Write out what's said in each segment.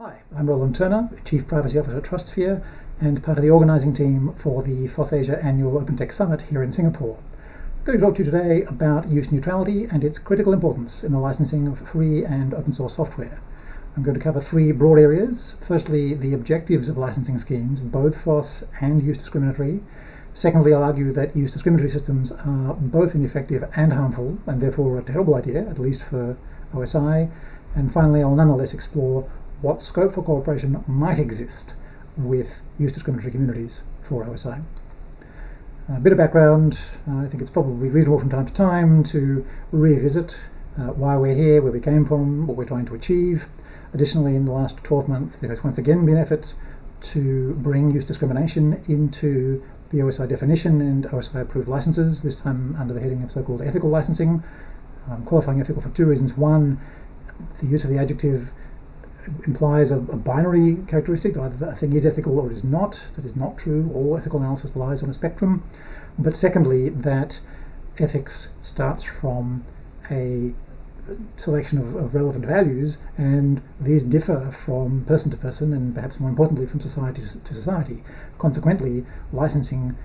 Hi, I'm Roland Turner, Chief Privacy Officer at TrustSphere and part of the organising team for the FOSSASIA Annual Open Tech Summit here in Singapore. I'm going to talk to you today about use neutrality and its critical importance in the licensing of free and open source software. I'm going to cover three broad areas. Firstly, the objectives of licensing schemes, both FOSS and use discriminatory. Secondly, I'll argue that use discriminatory systems are both ineffective and harmful, and therefore a terrible idea, at least for OSI. And finally, I'll nonetheless explore what scope for cooperation might exist with use discriminatory communities for OSI. A bit of background, I think it's probably reasonable from time to time to revisit uh, why we're here, where we came from, what we're trying to achieve. Additionally, in the last 12 months, there has once again been efforts to bring use discrimination into the OSI definition and OSI approved licenses, this time under the heading of so-called ethical licensing. Um, qualifying ethical for two reasons. One, the use of the adjective implies a, a, binary characteristic, either a thing is ethical or it is not. That is not true. All ethical analysis lies on a spectrum. But secondly, that ethics starts from a selection of, of, relevant values, and these differ from person to person, and perhaps more importantly, from society to society. Consequently, licensing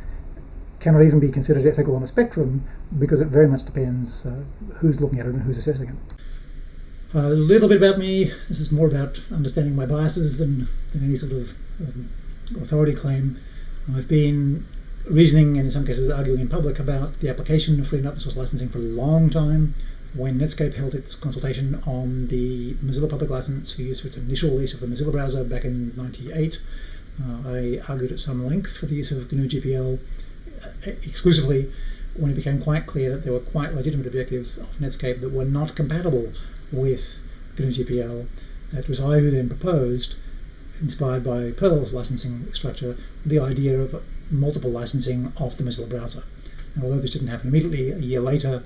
cannot even be considered ethical on a spectrum because it very much depends uh, who's looking at it and who's assessing it. A little bit about me. This is more about understanding my biases than, than any sort of um, authority claim. I've been reasoning and in some cases arguing in public about the application of free and open source licensing for a long time. When Netscape held its consultation on the Mozilla public license for use for its initial release of the Mozilla browser back in 98, uh, I argued at some length for the use of GNU GPL uh, exclusively when it became quite clear that there were quite legitimate objectives of Netscape that were not compatible with GNU GPL. It was I who then proposed, inspired by Perl's licensing structure, the idea of multiple licensing of the Mozilla browser. And although this didn't happen immediately, a year later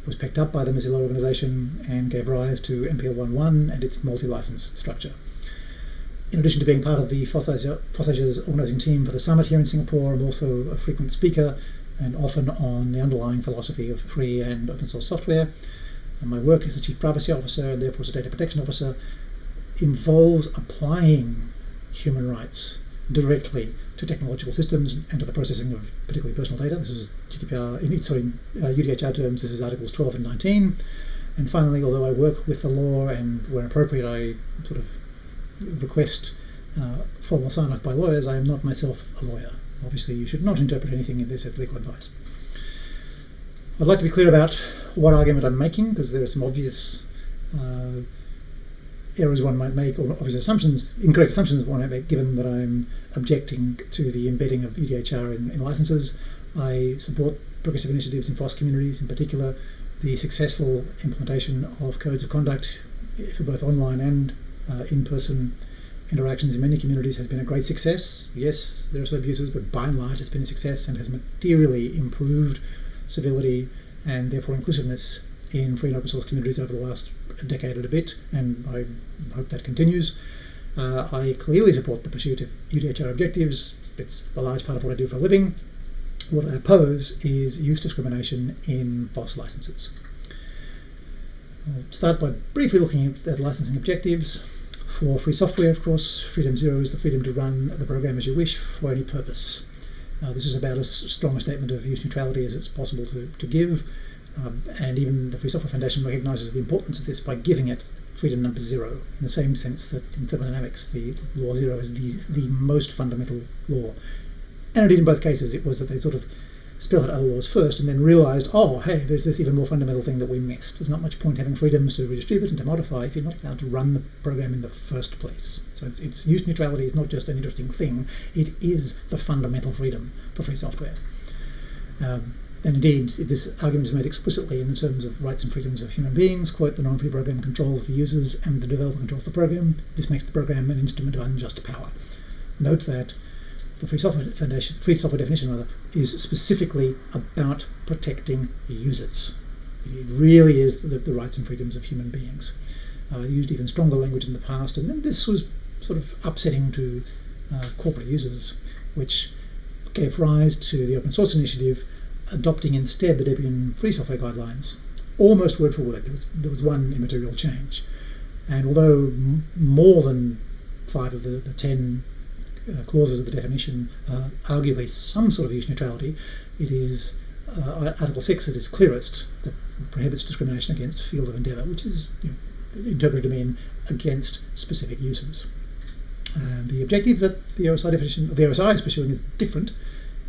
it was picked up by the Mozilla organization and gave rise to MPL 1.1 and its multi-license structure. In addition to being part of the FOSSASIA's organizing team for the summit here in Singapore, I'm also a frequent speaker and often on the underlying philosophy of free and open source software. And my work as a Chief Privacy Officer and therefore as a Data Protection Officer involves applying human rights directly to technological systems and to the processing of particularly personal data. This is GDPR, in sorry, uh, UDHR terms, this is Articles 12 and 19. And finally, although I work with the law and where appropriate I sort of request uh, formal sign-off by lawyers, I am not myself a lawyer. Obviously, you should not interpret anything in this as legal advice. I'd like to be clear about what argument I'm making, because there are some obvious uh, errors one might make, or obvious assumptions, incorrect assumptions one might make, given that I'm objecting to the embedding of UDHR in, in licenses. I support progressive initiatives in FOSS communities, in particular the successful implementation of codes of conduct for both online and uh, in-person interactions in many communities has been a great success. Yes, there are some abuses, but by and large it's been a success and has materially improved civility and therefore inclusiveness in free and open source communities over the last decade and a bit, and I hope that continues. Uh, I clearly support the pursuit of UDHR objectives. It's a large part of what I do for a living. What I oppose is use discrimination in FOSS licenses. I'll start by briefly looking at licensing objectives. For free software, of course, freedom zero is the freedom to run the program as you wish for any purpose. Uh, this is about as strong a statement of use neutrality as it's possible to, to give. Um, and even the Free Software Foundation recognizes the importance of this by giving it freedom number zero, in the same sense that in thermodynamics, the law zero is the, the most fundamental law. And indeed, in both cases, it was that they sort of spell out other laws first and then realized, oh, hey, there's this even more fundamental thing that we missed. There's not much point having freedoms to redistribute and to modify if you're not allowed to run the program in the first place. So it's, it's use neutrality is not just an interesting thing, it is the fundamental freedom for free software. Um, and indeed, this argument is made explicitly in the terms of rights and freedoms of human beings. Quote, the non-free program controls the users and the developer controls the program. This makes the program an instrument of unjust power. Note that the Free Software Foundation, Free Software definition rather, is specifically about protecting users. It really is the, the rights and freedoms of human beings. Uh, used even stronger language in the past, and then this was sort of upsetting to uh, corporate users, which gave rise to the open source initiative adopting instead the Debian free software guidelines, almost word for word. There was, there was one immaterial change. And although more than five of the, the ten uh, clauses of the definition uh, arguably some sort of use neutrality, it is uh, Article 6 that is clearest that prohibits discrimination against field of endeavour, which is you know, interpreted to mean against specific uses. The objective that the OSI definition, the OSI is pursuing is different.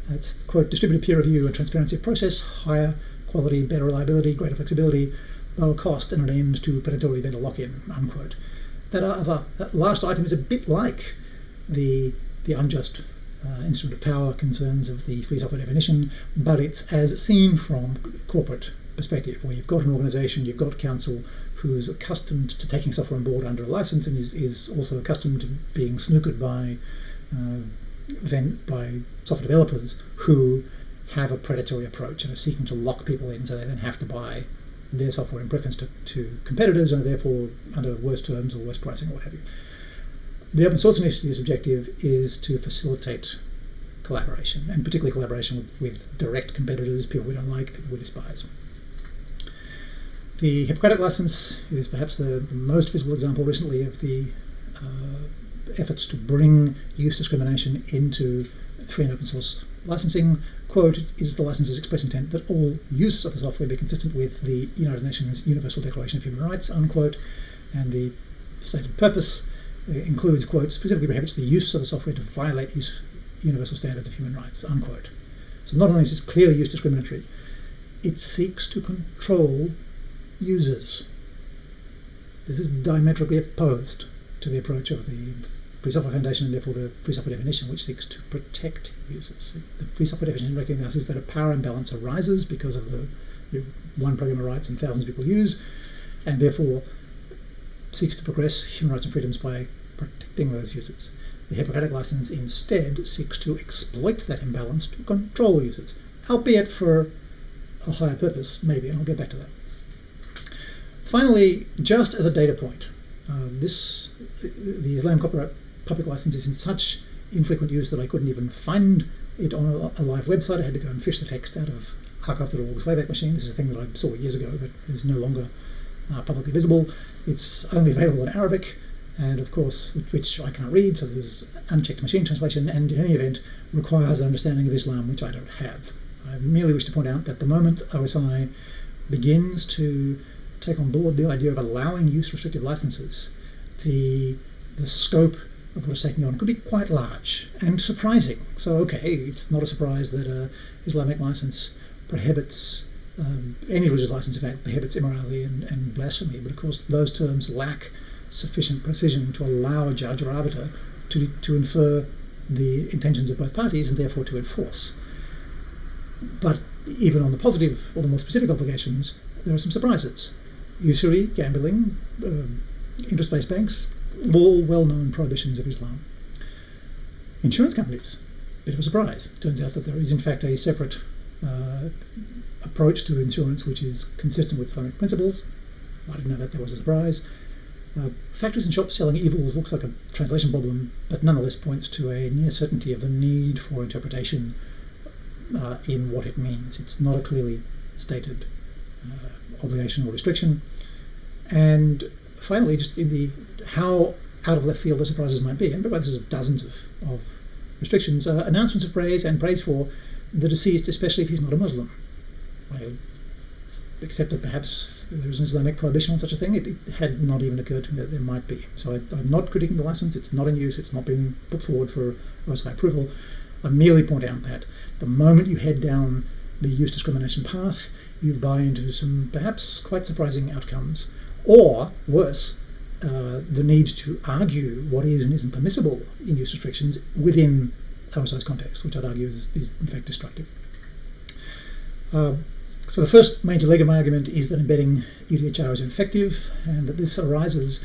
It's quote distributed peer review and transparency of process, higher quality, better reliability, greater flexibility, lower cost, and an end to predatory vendor lock-in. Unquote. That other that last item is a bit like the the unjust uh, instrument of power concerns of the free software definition, but it's as seen from corporate perspective, where you've got an organization, you've got counsel who's accustomed to taking software on board under a license and is, is also accustomed to being snookered by uh, then by software developers who have a predatory approach and are seeking to lock people in so they then have to buy their software in preference to, to competitors and therefore under worse terms or worse pricing or what have you. The open source initiative's objective is to facilitate collaboration, and particularly collaboration with, with direct competitors, people we don't like, people we despise. The Hippocratic license is perhaps the, the most visible example recently of the uh, efforts to bring use discrimination into free and open source licensing. Quote, it is the license's express intent that all use of the software be consistent with the United Nations Universal Declaration of Human Rights, unquote, and the stated purpose includes, quote, specifically prohibits the use of the software to violate use, universal standards of human rights, unquote. So not only is this clearly use discriminatory, it seeks to control users. This is diametrically opposed to the approach of the Free Software Foundation and therefore the Free Software Definition, which seeks to protect users. The Free Software Definition recognizes that a power imbalance arises because of the one programmer writes and thousands of people use, and therefore seeks to progress human rights and freedoms by protecting those users. The Hippocratic license instead seeks to exploit that imbalance to control users, albeit for a higher purpose, maybe, and I'll get back to that. Finally, just as a data point, uh, this the Islam Copyright Public License is in such infrequent use that I couldn't even find it on a, a live website. I had to go and fish the text out of archive.org's Wayback Machine. This is a thing that I saw years ago, but is no longer uh, publicly visible. It's only available in Arabic, and of course, which I can't read, so there's unchecked machine translation, and in any event, requires an understanding of Islam, which I don't have. I merely wish to point out that the moment OSI begins to take on board the idea of allowing use restrictive licenses, the the scope of what it's taking on could be quite large and surprising. So, okay, it's not a surprise that a Islamic license prohibits um, any religious license, in fact, prohibits immorality and, and blasphemy, but of course, those terms lack sufficient precision to allow a judge or arbiter to, to infer the intentions of both parties and therefore to enforce. But even on the positive or the more specific obligations, there are some surprises. Usury, gambling, um, interest based banks, all well known prohibitions of Islam. Insurance companies, bit of a surprise. Turns out that there is, in fact, a separate uh, approach to insurance which is consistent with Islamic principles. I didn't know that, that was a surprise. Uh, factories and shops selling evils looks like a translation problem, but nonetheless points to a near certainty of the need for interpretation uh, in what it means. It's not a clearly stated uh, obligation or restriction. And finally, just in the how out of left field the surprises might be, and this is dozens of, of restrictions, announcements of praise and praise for the deceased, especially if he's not a Muslim. I accept that perhaps there's an Islamic prohibition on such a thing. It, it, had not even occurred to me that there might be. So I, am not critiquing the license. It's not in use. It's not been put forward for OSI approval. I merely point out that the moment you head down the use discrimination path, you buy into some perhaps quite surprising outcomes, or worse, uh, the need to argue what is and isn't permissible in use restrictions within OSI's context, which I'd argue is, is in fact destructive. Uh, so the first major leg of my argument is that embedding UDHR is ineffective and that this arises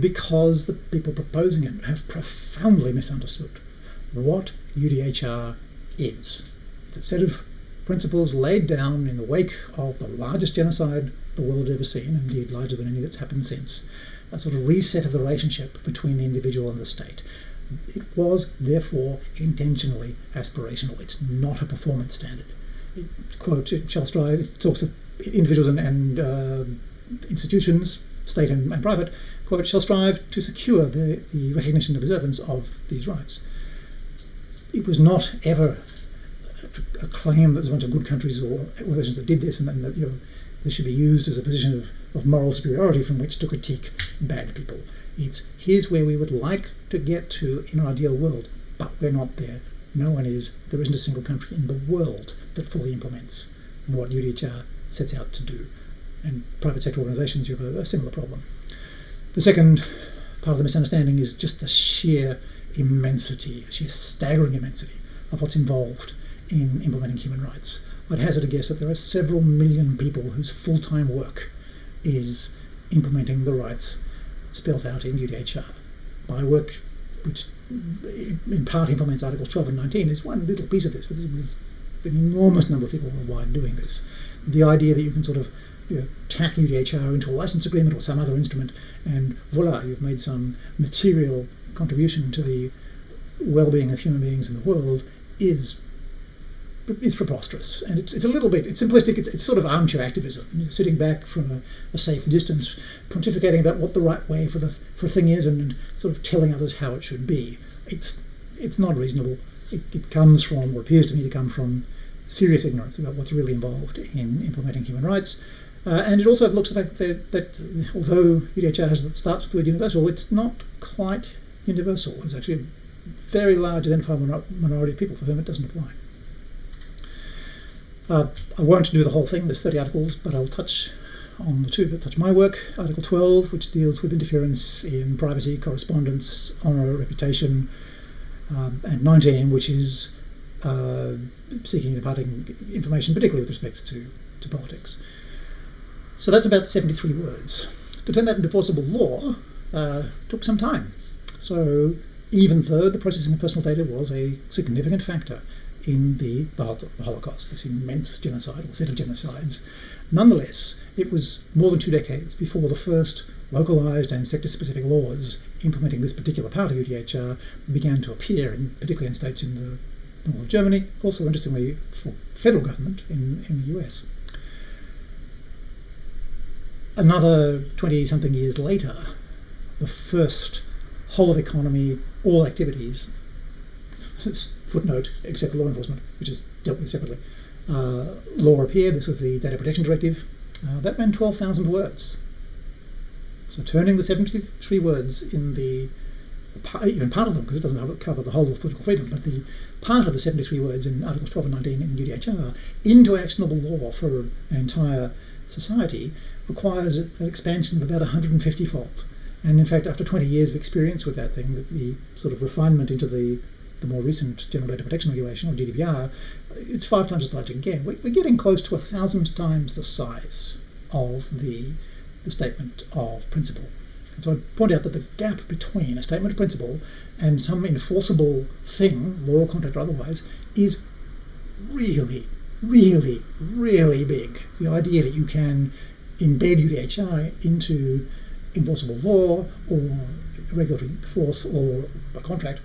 because the people proposing it have profoundly misunderstood what UDHR is. It's a set of principles laid down in the wake of the largest genocide the world had ever seen, indeed larger than any that's happened since, a sort of reset of the relationship between the individual and the state. It was, therefore, intentionally aspirational. It's not a performance standard quote Charles Strive talks of individuals and, and uh, institutions, state and, and private, quote, shall strive to secure the, the recognition and observance of these rights. It was not ever a claim that there's a bunch of good countries or organizations that did this and, and that you know, this should be used as a position of, of moral superiority from which to critique bad people. It's here's where we would like to get to in our ideal world, but we're not there. No one is. There isn't a single country in the world that fully implements what UDHR sets out to do. And private sector organizations, you have a, a similar problem. The second part of the misunderstanding is just the sheer immensity, sheer staggering immensity of what's involved in implementing human rights. I'd hazard a guess that there are several million people whose full time work is implementing the rights spelled out in UDHR. My work, which in part implements Articles 12 and 19, is one little piece of this, but there's an enormous number of people worldwide doing this. The idea that you can sort of you know, tack UDHR into a license agreement or some other instrument, and voila, you've made some material contribution to the well-being of human beings in the world is is preposterous, and it's, it's a little bit it's simplistic. It's, it's sort of armchair activism, You're sitting back from a, a, safe distance, pontificating about what the right way for the for a thing is, and, sort of telling others how it should be. It's it's not reasonable. It, it comes from, or appears to me to come from, serious ignorance about what's really involved in implementing human rights. Uh, and it also looks at that, that although UDHR has, starts with the word universal, it's not quite universal. There's actually a very large identifiable minority of people for whom it doesn't apply. Uh, I won't do the whole thing, there's 30 articles, but I'll touch on the two that touch my work. Article 12, which deals with interference in privacy, correspondence, honour, reputation, um, and 19, which is uh, seeking and imparting information, particularly with respect to, to politics. So that's about 73 words. To turn that into enforceable law uh, took some time. So even though the processing of personal data was a significant factor in the, Holocaust, this immense genocide or set of genocides, nonetheless, it was more than two decades before the first localized and sector-specific laws implementing this particular part of UDHR began to appear, in, particularly in states in the north of Germany, also interestingly for federal government in, in the US. Another 20 something years later, the first whole of economy, all activities, footnote, except for law enforcement, which is dealt with separately, uh, law appeared. This was the Data Protection Directive. Uh, that ran 12,000 words. So turning the 73 words in the even part of them, because it doesn't cover the whole of political freedom, but the part of the 73 words in Articles 12 and 19 in UDHR into actionable law for an entire society requires an expansion of about 150 fold. And in fact, after 20 years of experience with that thing, the, the sort of refinement into the, the more recent General Data Protection Regulation, or GDPR, it's five times as large again. We're getting close to a thousand times the size of the, the statement of principle. And so I point out that the gap between a statement of principle and some enforceable thing, law, contract, or otherwise, is really, really, really big. The idea that you can embed UDHR into enforceable law or regulatory force or a contract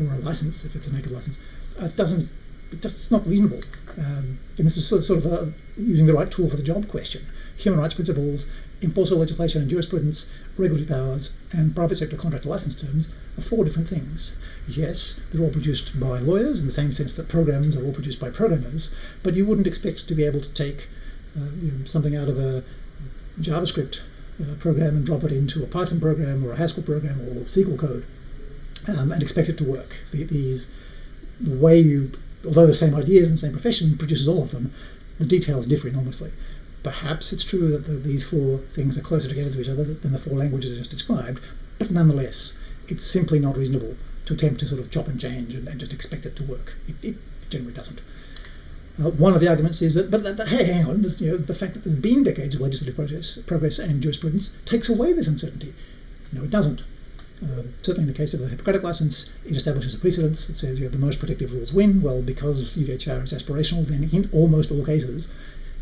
or a license, if it's a naked license, uh, doesn't it's not reasonable. Um, and this is sort of, sort of a, using the right tool for the job question. Human rights principles, enforceable legislation and jurisprudence, regulatory powers, and private sector contract license terms are four different things. Yes, they're all produced by lawyers in the same sense that programs are all produced by programmers, but you wouldn't expect to be able to take uh, you know, something out of a JavaScript uh, program and drop it into a Python program or a Haskell program or SQL code um, and expect it to work. These, the way you, although the same ideas and same profession produces all of them, the details differ enormously. Perhaps it's true that the, these four things are closer together to each other than the four languages I just described, but nonetheless, it's simply not reasonable to attempt to sort of chop and change and, and just expect it to work. It, it generally doesn't. Uh, one of the arguments is that, but, but hey, hang on, you know, the fact that there's been decades of legislative progress, progress and jurisprudence takes away this uncertainty. No, it doesn't. Uh, certainly in the case of the Hippocratic license, it establishes a precedence that says you know, the most protective rules win. Well, because UDHR is aspirational, then in almost all cases,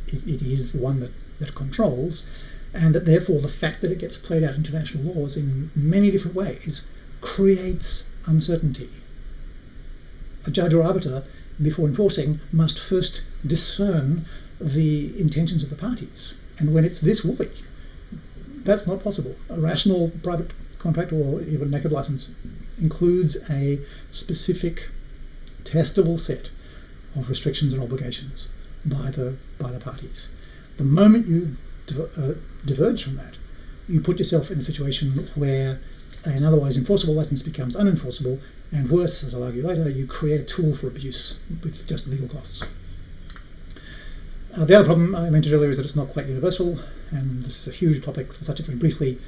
it, it is the one that, that controls, and that therefore the fact that it gets played out in international laws in many different ways creates uncertainty. A judge or arbiter before enforcing must first discern the intentions of the parties. And when it's this woolly, that's not possible. A rational private contract or even naked license includes a specific testable set of restrictions and obligations by the by the parties. The moment you uh, diverge from that, you put yourself in a situation where an otherwise enforceable license becomes unenforceable, and worse, as I'll argue later, you create a tool for abuse with just legal costs. Uh, the other problem I mentioned earlier is that it's not quite universal, and this is a huge topic, so I'll touch it very briefly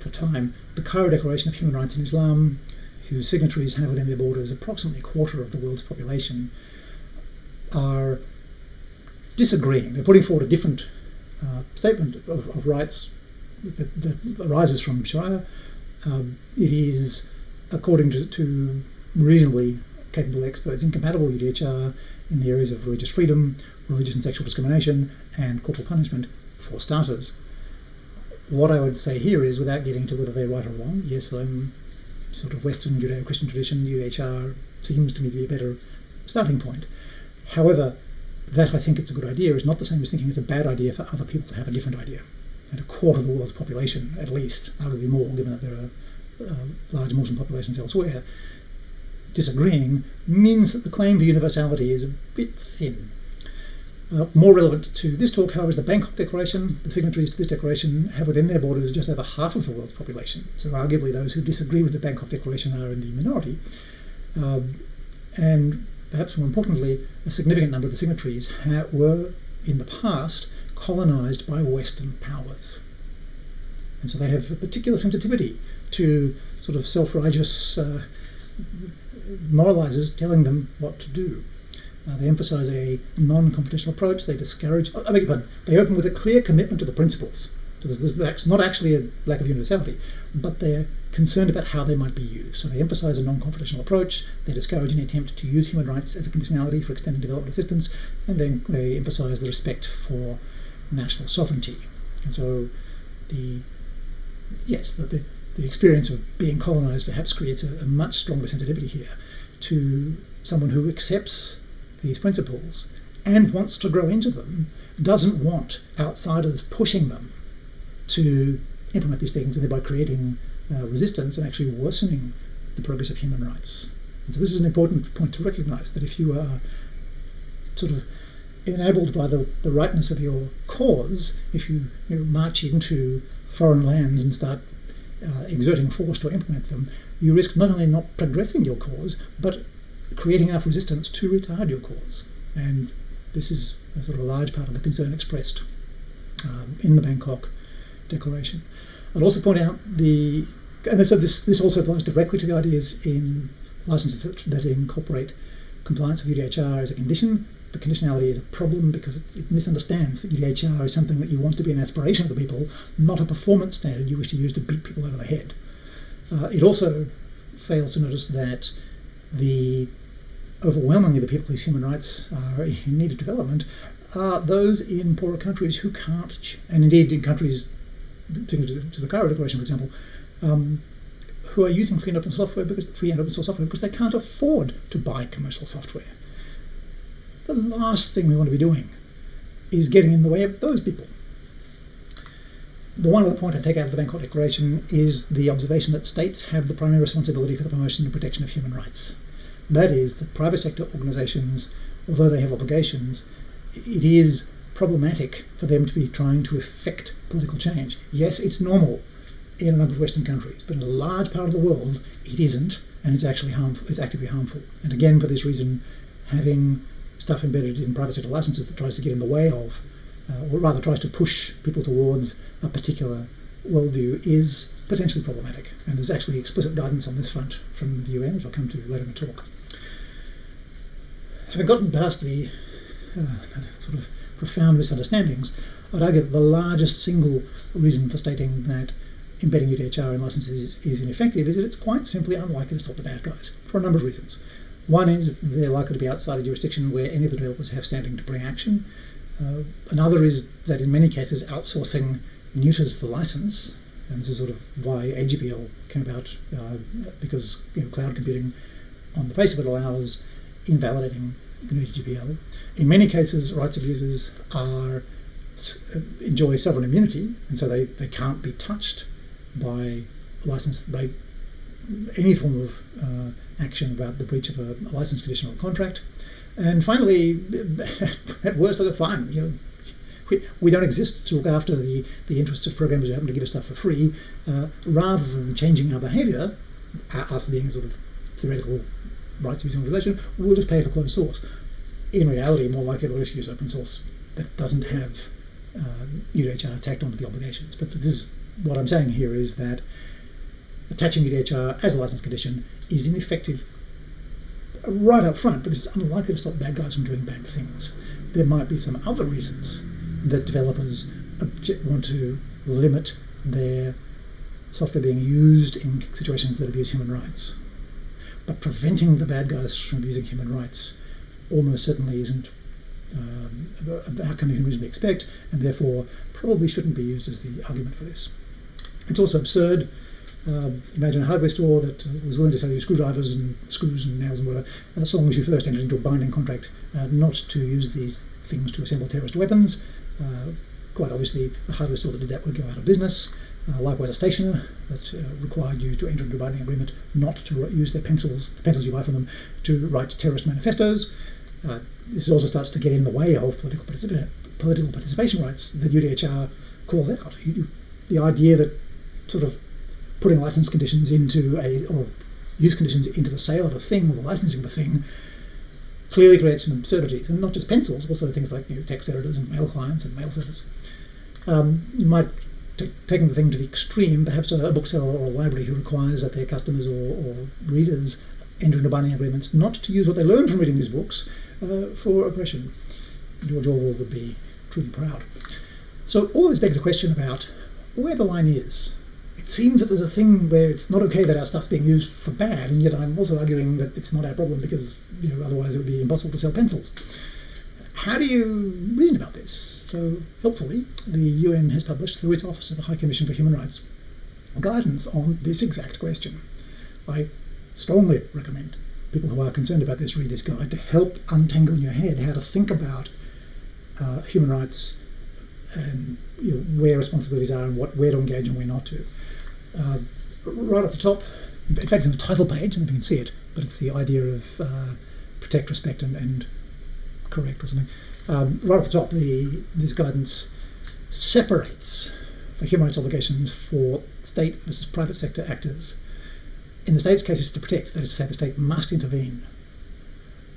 for time. The Cairo Declaration of Human Rights in Islam, whose signatories have within their borders approximately a quarter of the world's population, are disagreeing. They're putting forward a different uh, statement of, of rights that, that, arises from Sharia. Um, it is, according to, to, reasonably capable experts, incompatible with UDHR in the areas of religious freedom, religious and sexual discrimination, and corporal punishment, for starters. What I would say here is, without getting to whether they're right or wrong, yes, I'm sort of Western Judeo-Christian tradition, UHR seems to me to be a better starting point. However, that I think it's a good idea is not the same as thinking it's a bad idea for other people to have a different idea. And a quarter of the world's population, at least, arguably more, given that there are uh, large Muslim populations elsewhere, disagreeing means that the claim for universality is a bit thin. Uh, more relevant to this talk, however, is the Bangkok Declaration. The signatories to this declaration have within their borders just over half of the world's population. So, arguably, those who disagree with the Bangkok Declaration are in the minority. Um, and perhaps more importantly, a significant number of the signatories were in the past colonized by Western powers. And so they have a particular sensitivity to sort of self righteous uh, moralizers telling them what to do. Uh, they emphasize a non confrontational approach, they discourage, I beg your pardon, they open with a clear commitment to the principles there's not actually a lack of universality, but they're concerned about how they might be used. So they emphasize a non-confrontational approach, they discourage any attempt to use human rights as a conditionality for extending development assistance, and then they emphasize the respect for national sovereignty. And so the yes, the, the, the experience of being colonized perhaps creates a, a much stronger sensitivity here to someone who accepts these principles and wants to grow into them, doesn't want outsiders pushing them to implement these things and thereby creating uh, resistance and actually worsening the progress of human rights. And so this is an important point to recognize that if you are sort of enabled by the, the rightness of your cause, if you, you know, march into foreign lands and start uh, exerting force to implement them, you risk not only not progressing your cause, but creating enough resistance to retard your cause. And this is a sort of a large part of the concern expressed um, in the Bangkok declaration. I'd also point out the, and so this, this also applies directly to the ideas in licenses that, that incorporate compliance with UDHR as a condition. The conditionality is a problem because it, misunderstands that UDHR is something that you want to be an aspiration of the people, not a performance standard you wish to use to beat people over the head. Uh, it also fails to notice that the overwhelmingly the people whose human rights are in need of development are those in poorer countries who can't, and indeed in countries to, to the Cairo Declaration, for example, um, who are using free and open software because free and open source software because they can't afford to buy commercial software. The last thing we want to be doing is getting in the way of those people. The one other point I take out of the Bangkok Declaration is the observation that states have the primary responsibility for the promotion and protection of human rights. That is, that private sector organizations, although they have obligations, it is problematic for them to be trying to effect political change. Yes, it's normal in a number of Western countries, but in a large part of the world, it isn't, and it's actually harmful. It's actively harmful. And again, for this reason, having stuff embedded in private sector licenses that tries to get in the way of, uh, or rather tries to push people towards a particular worldview, is potentially problematic. And there's actually explicit guidance on this front from the UN, which I'll come to later in the talk. Having gotten past the uh, sort of profound misunderstandings, I'd argue that the largest single reason for stating that embedding UDHR in licenses is, is ineffective is that it's quite simply unlikely to stop the bad guys for a number of reasons. One is they're likely to be outside a jurisdiction where any of the developers have standing to bring action. Uh, another is that in many cases outsourcing neuters the license, and this is sort of why AGPL came about uh, because you know, cloud computing on the face of it allows invalidating GNU GPL. In many cases, rights abusers are enjoy sovereign immunity, and so they, they can't be touched by license by any form of uh, action about the breach of a, a license condition or contract. And finally, at worst, they're fine. You know, we, we don't exist to look after the, the interests of programmers who happen to give us stuff for free. Uh, rather than changing our behavior, us being a sort of theoretical rights abusing organization, we'll just pay for closed source. In reality, more likely they'll just use open source that doesn't have uh, UDHR tacked onto the obligations. But this is what I'm saying here is that attaching UDHR as a license condition is ineffective right up front because it's unlikely to stop bad guys from doing bad things. There might be some other reasons that developers want to limit their software being used in situations that abuse human rights. But preventing the bad guys from abusing human rights almost certainly isn't um, an outcome you can reasonably expect, and therefore probably shouldn't be used as the argument for this. It's also absurd. Uh, imagine a hardware store that was willing to sell you screwdrivers and screws and nails and whatever, as long as you first entered into a binding contract uh, not to use these things to assemble terrorist weapons. Uh, quite obviously, a hardware store that did that would go out of business. Uh, likewise, a stationer that uh, required you to enter into a binding agreement not to use their pencils, the pencils you buy from them, to write terrorist manifestos. Uh, this also starts to get in the way of political, participa- political participation rights that UDHR calls out. You, the idea that sort of putting license conditions into a or use conditions into the sale of a thing or the licensing of a thing clearly creates some absurdities, and not just pencils, also things like you know, text editors and mail clients and mail servers. Um, you might taking the thing to the extreme, perhaps a, a, bookseller or a library who requires that their customers or, or readers enter into binding agreements not to use what they learn from reading these books uh, for oppression. George Orwell would be truly proud. So all this begs a question about where the line is it seems that there's a thing where it's not okay that our stuff's being used for bad, and yet I'm also arguing that it's not our problem because you know otherwise it would be impossible to sell pencils. How do you reason about this? So helpfully, the UN has published through its Office of the High Commission for Human Rights guidance on this exact question. I strongly recommend people who are concerned about this read this guide to help untangle in your head how to think about uh, human rights and you know, where responsibilities are and what where to engage and where not to. Uh, right at the top, in fact, it's in the title page, and you can see it, but it's the idea of uh, protect, respect, and, and, correct or something. Um, right off the top, the, this guidance separates the human rights obligations for state versus private sector actors. In the state's case, it's to protect, that is to say, the state must intervene.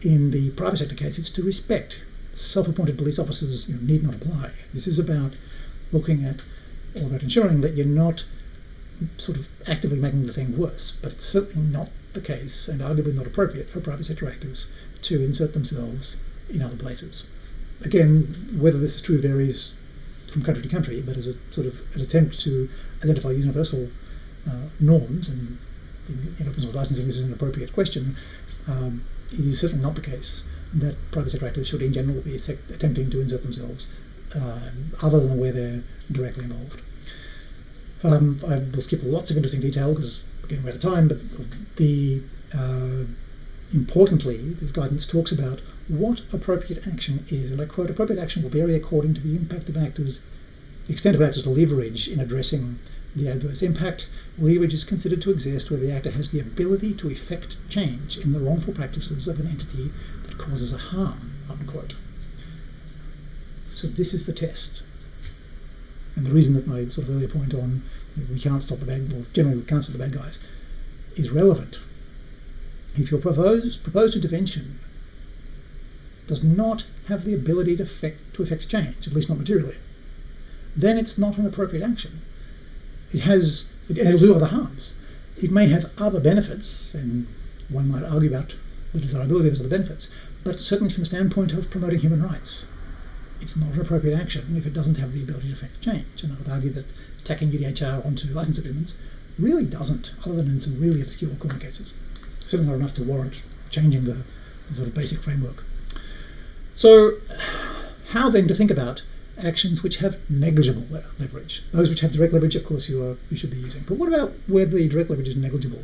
In the private sector case, it's to respect. Self appointed police officers you know, need not apply. This is about looking at or about ensuring that you're not sort of actively making the thing worse, but it's certainly not the case and arguably not appropriate for private sector actors to insert themselves in other places. Again, whether this is true varies from country to country, but as a sort of an attempt to identify universal uh, norms, and in, in, open source licensing this is an appropriate question, um, it is certainly not the case that private sector actors should in general be attempting to insert themselves uh, other than where they're directly involved. Um, I will skip lots of interesting detail because again we're out of time, but the uh, importantly, this guidance talks about what appropriate action is, and I quote: "Appropriate action will vary according to the impact of actors, the extent of actors' leverage in addressing the adverse impact. Leverage is considered to exist where the actor has the ability to effect change in the wrongful practices of an entity that causes a harm." Unquote. So this is the test. And the reason that my sort of earlier point on we can't stop the bad, well, generally we can't stop the bad guys, is relevant. If your proposed, proposed intervention does not have the ability to affect, to effect change, at least not materially, then it's not an appropriate action. It has, it, it'll do other harms. It may have other benefits, and one might argue about the desirability of those other benefits, but certainly from the standpoint of promoting human rights, it's not an appropriate action if it doesn't have the ability to affect change. And I would argue that tacking UDHR onto license agreements really doesn't, other than in some really obscure corner cases. Certainly not enough to warrant changing the, the sort of basic framework. So, how then to think about actions which have negligible leverage? Those which have direct leverage, of course, you, are, you should be using. But what about where the direct leverage is negligible?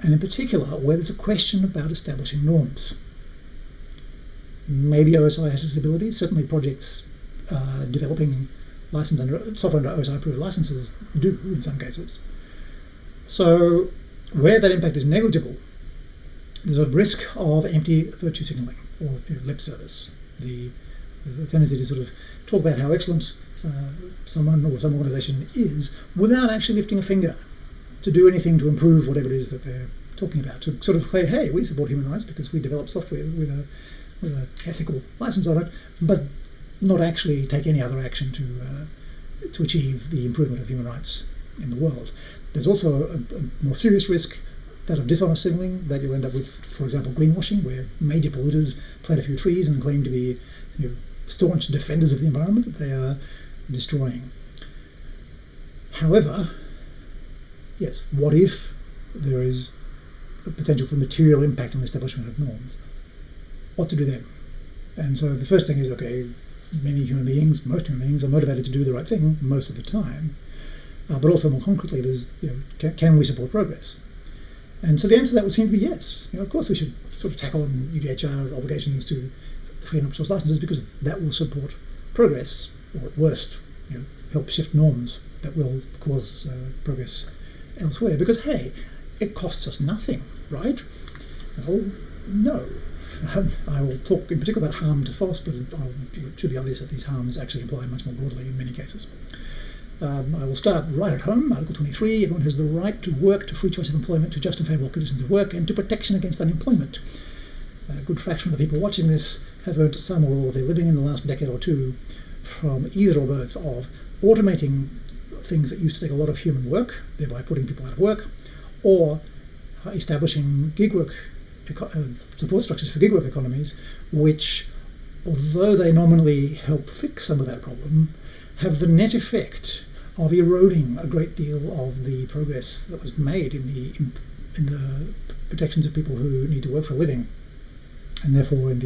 And in particular, where there's a question about establishing norms maybe OSI has this ability. Certainly, projects uh, developing license under software under OSI approved licenses do in some cases. So where that impact is negligible, there's a risk of empty virtue signaling or you know, lip service. The, the tendency to sort of talk about how excellent uh, someone or some organization is without actually lifting a finger to do anything to improve whatever it is that they're talking about. To sort of say, hey, we support human rights because we develop software with a with ethical license on it, but not actually take any other action to uh, to achieve the improvement of human rights in the world. There's also a, a more serious risk that of dishonest signaling that you'll end up with, for example, greenwashing, where major polluters plant a few trees and claim to be you know, staunch defenders of the environment that they are destroying. However, yes, what if there is a potential for material impact on the establishment of norms? What to do then? And so the first thing is okay, many human beings, most human beings, are motivated to do the right thing most of the time. Uh, but also more concretely, there's you know, can, can, we support progress? And so the answer to that would seem to be yes. You know, of course, we should sort of tackle on UDHR obligations to free and open source licenses because that will support progress, or at worst, you know, help shift norms that will cause uh, progress elsewhere. Because hey, it costs us nothing, right? Well, no. Um, I will talk in particular about harm to FOSS, but it, should be obvious that these harms actually apply much more broadly in many cases. Um, I will start right at home. Article 23 everyone has the right to work, to free choice of employment, to just and favourable conditions of work, and to protection against unemployment. A good fraction of the people watching this have earned some or all of their living in the last decade or two from either or both of automating things that used to take a lot of human work, thereby putting people out of work, or establishing gig work uh, support structures for gig work economies, which, although they nominally help fix some of that problem, have the net effect of eroding a great deal of the progress that was made in the in, the protections of people who need to work for a living, and therefore in the